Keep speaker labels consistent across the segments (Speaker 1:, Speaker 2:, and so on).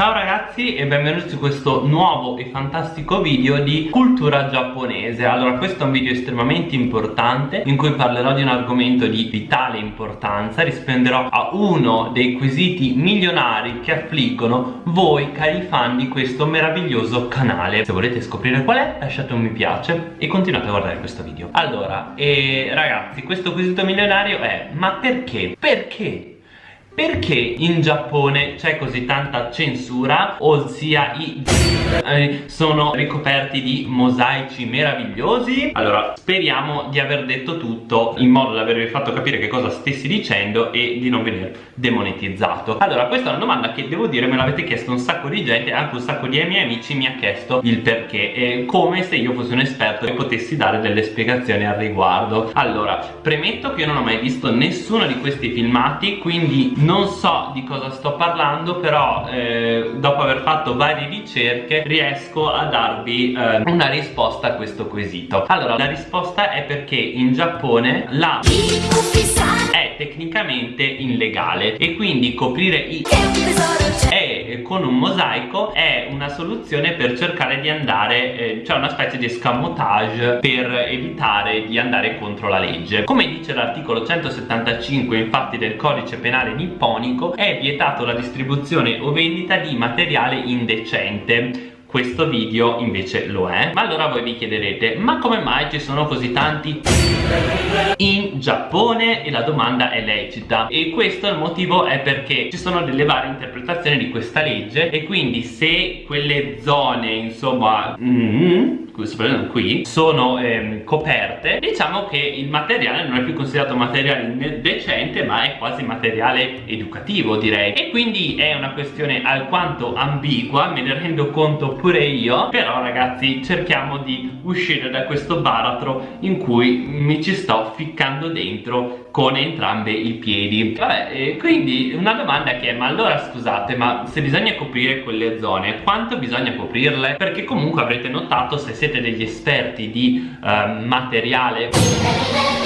Speaker 1: Ciao ragazzi e benvenuti su questo nuovo e fantastico video di cultura giapponese. Allora questo è un video estremamente importante in cui parlerò di un argomento di vitale importanza. Risponderò a uno dei quesiti milionari che affliggono voi cari fan di questo meraviglioso canale. Se volete scoprire qual è lasciate un mi piace e continuate a guardare questo video. Allora, eh, ragazzi questo quesito milionario è ma perché? Perché perché in Giappone c'è così tanta censura, ossia i eh, sono ricoperti di mosaici meravigliosi? Allora, speriamo di aver detto tutto in modo da avervi fatto capire che cosa stessi dicendo e di non venire demonetizzato. Allora, questa è una domanda che devo dire me l'avete chiesto un sacco di gente, anche un sacco di miei amici mi ha chiesto il perché, e come se io fossi un esperto e potessi dare delle spiegazioni al riguardo. Allora, premetto che io non ho mai visto nessuno di questi filmati, quindi non so di cosa sto parlando però eh, dopo aver fatto varie ricerche riesco a darvi eh, una risposta a questo quesito. Allora la risposta è perché in Giappone la tecnicamente illegale. E quindi coprire i e con un mosaico è una soluzione per cercare di andare eh, cioè una specie di escamotage per evitare di andare contro la legge. Come dice l'articolo 175 infatti del codice penale nipponico è vietato la distribuzione o vendita di materiale indecente questo video invece lo è. Ma allora voi vi chiederete ma come mai ci sono così tanti? In Giappone? E la domanda è lecita. E questo il motivo è perché ci sono delle varie interpretazioni di questa legge e quindi se quelle zone insomma mm, qui sono ehm, coperte. Diciamo che il materiale non è più considerato materiale decente ma è quasi materiale educativo direi. E quindi è una questione alquanto ambigua me ne rendo conto pure io. Però ragazzi cerchiamo di uscire da questo baratro in cui mi ci sto ficcando dentro con entrambi i piedi. Vabbè quindi una domanda che è ma allora scusate ma se bisogna coprire quelle zone quanto bisogna coprirle? Perché comunque avrete notato se siete degli esperti di uh, materiale?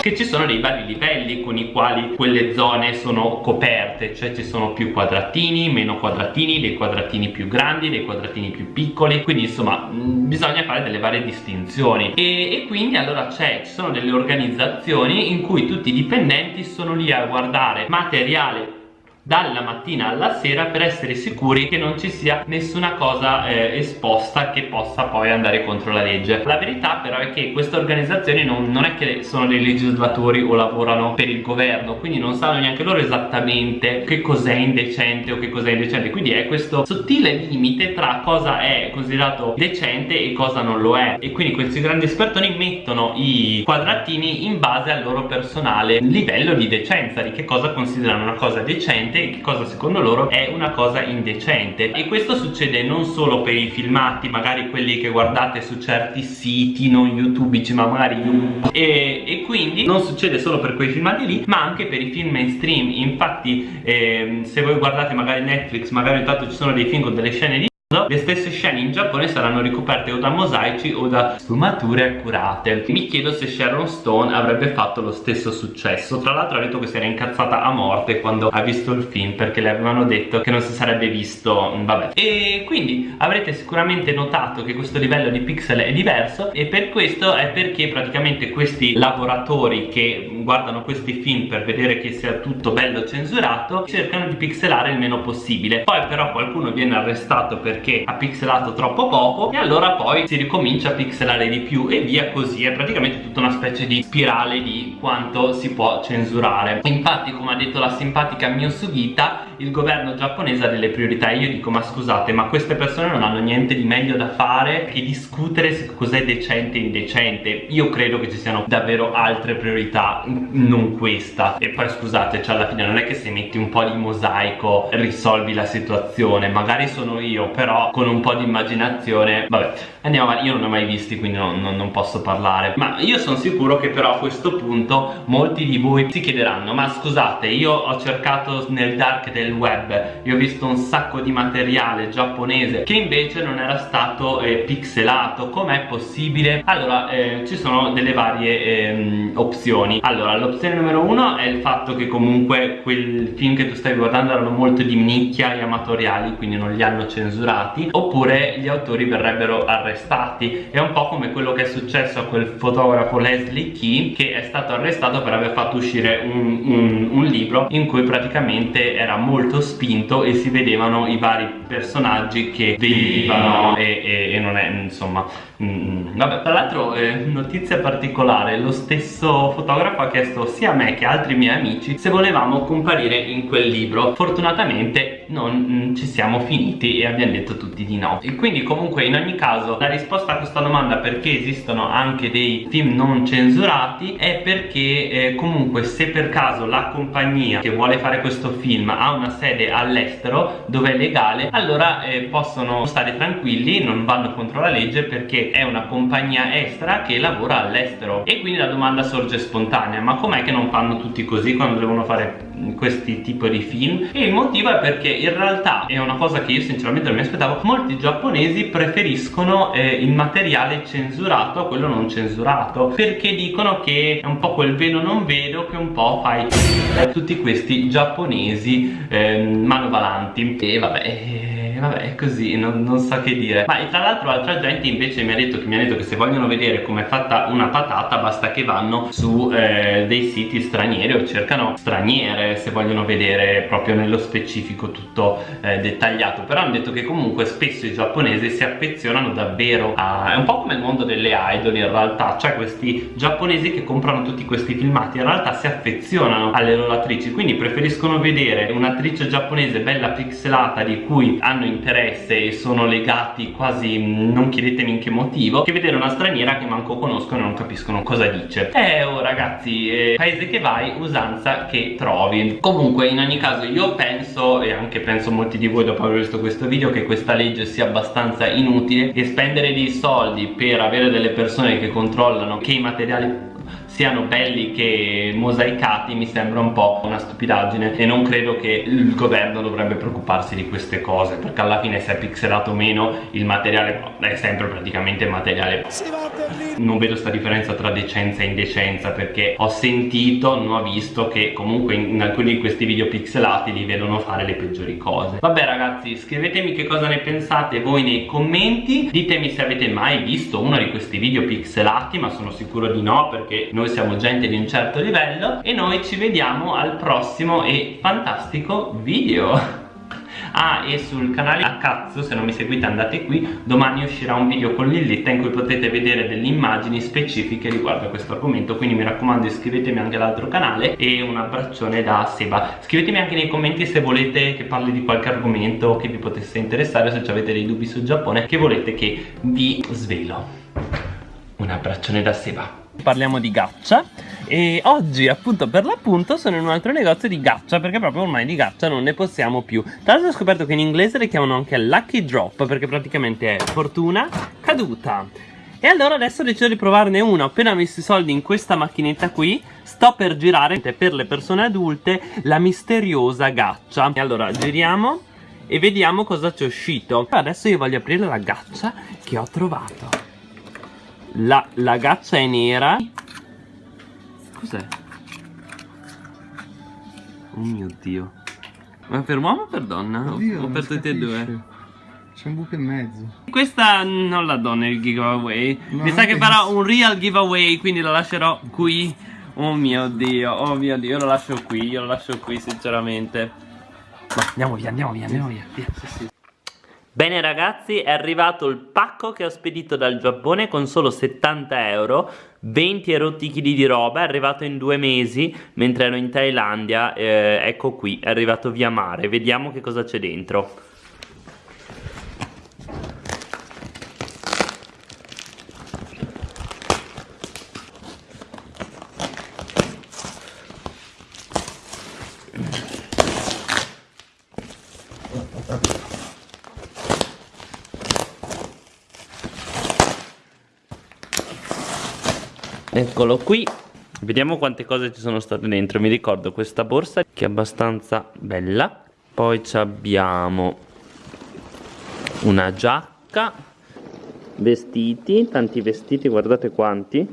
Speaker 1: Che ci sono dei vari livelli con i quali quelle zone sono coperte cioè ci sono più quadratini, meno quadratini, dei quadratini più grandi, dei quadratini più piccoli. Quindi insomma mh, bisogna fare delle varie distinzioni. E, e quindi allora c'è, ci sono delle organizzazioni in cui tutti i dipendenti sono lì a guardare materiale dalla mattina alla sera per essere sicuri che non ci sia nessuna cosa eh, esposta che possa poi andare contro la legge. La verità però è che queste organizzazioni non, non è che sono dei legislatori o lavorano per il governo quindi non sanno neanche loro esattamente che cos'è indecente o che cos'è indecente. Quindi è questo sottile limite tra cosa è considerato decente e cosa non lo è. E quindi questi grandi espertoni mettono i quadratini in base al loro personale livello di decenza di che cosa considerano una cosa decente indecente e che cosa secondo loro è una cosa indecente. E questo succede non solo per i filmati magari quelli che guardate su certi siti non youtubici ma magari YouTube e, e quindi non succede solo per quei filmati lì ma anche per i film mainstream. Infatti eh, se voi guardate magari Netflix magari intanto ci sono dei film con delle scene di le stesse scene in Giappone saranno ricoperte o da mosaici o da sfumature accurate. Mi chiedo se Sharon Stone avrebbe fatto lo stesso successo. Tra l'altro ha detto che si era incazzata a morte quando ha visto il film perché le avevano detto che non si sarebbe visto vabbè. E quindi avrete sicuramente notato che questo livello di pixel è diverso e per questo è perché praticamente questi lavoratori che guardano questi film per vedere che sia tutto bello censurato cercano di pixelare il meno possibile. Poi però qualcuno viene arrestato perché ha pixelato troppo poco e allora poi si ricomincia a pixelare di più e via così. È praticamente tutta una specie di spirale di quanto si può censurare. Infatti come ha detto la simpatica Mio Sugita il governo giapponese ha delle priorità e io dico ma scusate ma queste persone non hanno niente di meglio da fare che discutere su cos'è decente e indecente? Io credo che ci siano davvero altre priorità non questa. E poi scusate cioè alla fine non è che se metti un po' di mosaico risolvi la situazione. Magari sono io però con un po' di immaginazione vabbè andiamo avanti. Io non ne ho mai visti quindi non, non, non posso parlare. Ma io sono sicuro che però a questo punto molti di voi si chiederanno ma scusate io ho cercato nel dark del web io ho visto un sacco di materiale giapponese che invece non era stato eh, pixelato. Com'è possibile? allora eh, ci sono delle varie eh, opzioni. Allora allora l'opzione numero uno è il fatto che comunque quel film che tu stai guardando erano molto di nicchia e amatoriali quindi non li hanno censurati oppure gli autori verrebbero arrestati. È un po' come quello che è successo a quel fotografo Leslie Key che è stato arrestato per aver fatto uscire un, un, un libro in cui praticamente era molto spinto e si vedevano i vari personaggi che venivano e, e, e non è insomma Mm, vabbè, tra l'altro, eh, notizia particolare, lo stesso fotografo ha chiesto sia a me che a altri miei amici se volevamo comparire in quel libro. Fortunatamente non mm, ci siamo finiti e abbiamo detto tutti di no. E quindi comunque in ogni caso la risposta a questa domanda perché esistono anche dei film non censurati è perché eh, comunque se per caso la compagnia che vuole fare questo film ha una sede all'estero dove è legale, allora eh, possono stare tranquilli, non vanno contro la legge perché è una compagnia estera che lavora all'estero e quindi la domanda sorge spontanea ma com'è che non fanno tutti così quando devono fare questi tipi di film. E il motivo è perché in realtà è una cosa che io sinceramente non mi aspettavo. Molti giapponesi preferiscono eh, il materiale censurato a quello non censurato perché dicono che è un po' quel vedo non vedo che un po' fai tutti questi giapponesi eh, manovalanti. E vabbè vabbè è così non, non, so che dire. Ma tra l'altro altra gente invece mi ha, detto che, mi ha detto che se vogliono vedere come è fatta una patata basta che vanno su eh, dei siti stranieri o cercano straniere se vogliono vedere proprio nello specifico tutto eh, dettagliato. Però hanno detto che comunque spesso i giapponesi si affezionano davvero a è un po' come il mondo delle idol in realtà cioè questi giapponesi che comprano tutti questi filmati in realtà si affezionano alle loro attrici quindi preferiscono vedere un'attrice giapponese bella pixelata di cui hanno interesse e sono legati quasi non chiedetemi in che motivo che vedere una straniera che manco conoscono e non capiscono cosa dice. Eh oh ragazzi eh, paese che vai usanza che trovi. Comunque in ogni caso io penso e anche penso molti di voi dopo aver visto questo video che questa legge sia abbastanza inutile e spendere dei soldi per avere delle persone che controllano che i materiali siano belli che mosaicati mi sembra un po' una stupidaggine e non credo che il governo dovrebbe preoccuparsi di queste cose perché alla fine se è pixelato o meno il materiale è sempre praticamente materiale non vedo sta differenza tra decenza e indecenza perché ho sentito, non ho visto che comunque in alcuni di questi video pixelati li vedono fare le peggiori cose. Vabbè ragazzi scrivetemi che cosa ne pensate voi nei commenti. Ditemi se avete mai visto uno di questi video pixelati ma sono sicuro di no perché noi siamo gente di un certo livello. E noi ci vediamo al prossimo e fantastico video Ah e sul canale a cazzo se non mi seguite andate qui. Domani uscirà un video con Lilletta in cui potete vedere delle immagini specifiche riguardo a questo argomento. Quindi mi raccomando iscrivetemi anche all'altro canale E un abbraccione da Seba. Scrivetemi anche nei commenti se volete che parli di qualche argomento che vi potesse interessare Se avete dei dubbi sul Giappone che volete che vi svelo. Un abbraccione da Seba. Parliamo di gaccia e oggi appunto per l'appunto sono in un altro negozio di gaccia perché proprio ormai di gaccia non ne possiamo più. Tra l'altro ho scoperto che in inglese le chiamano anche lucky drop perché praticamente è fortuna caduta. E allora adesso ho deciso di provarne una Ho appena messo i soldi in questa macchinetta qui. Sto per girare per le persone adulte la misteriosa gaccia. E allora giriamo e vediamo cosa c'è uscito. Adesso io voglio aprire la gaccia che ho trovato. La, la gaccia è nera Cos'è? Oh mio dio Ma per uomo o per donna? Oddio, o per tutte e due?
Speaker 2: C'è un buco in mezzo
Speaker 1: Questa non la do nel giveaway no, Mi sa che farà un real giveaway Quindi la lascerò qui Oh mio dio, oh mio dio Io lo lascio qui, io lo lascio qui sinceramente Ma andiamo via, andiamo via, andiamo via, via. Sì, sì. Bene ragazzi è arrivato il pacco che ho spedito dal Giappone con solo 70 euro 20 erotti chili di roba, è arrivato in due mesi mentre ero in Thailandia eh, Ecco qui, è arrivato via mare, vediamo che cosa c'è dentro Eccolo qui. Vediamo quante cose ci sono state dentro. Mi ricordo questa borsa che è abbastanza bella. Poi abbiamo Una giacca Vestiti, tanti vestiti, guardate quanti.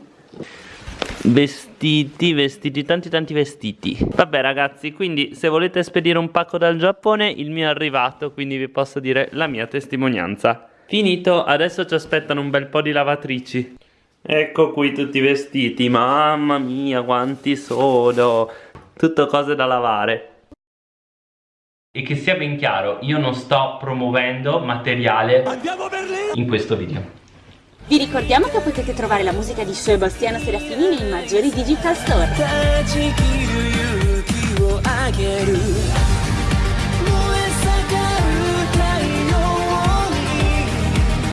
Speaker 1: Vestiti, vestiti, tanti tanti vestiti. Vabbè ragazzi, quindi se volete spedire un pacco dal Giappone Il mio è arrivato, quindi vi posso dire la mia testimonianza. Finito, adesso ci aspettano un bel po' di lavatrici Ecco qui tutti i vestiti, mamma mia quanti sono. Tutto cose da lavare. E che sia ben chiaro, io non sto promuovendo materiale in questo video.
Speaker 3: Vi ricordiamo che potete trovare la musica di Sebastiano Serafini nei maggiori digital store.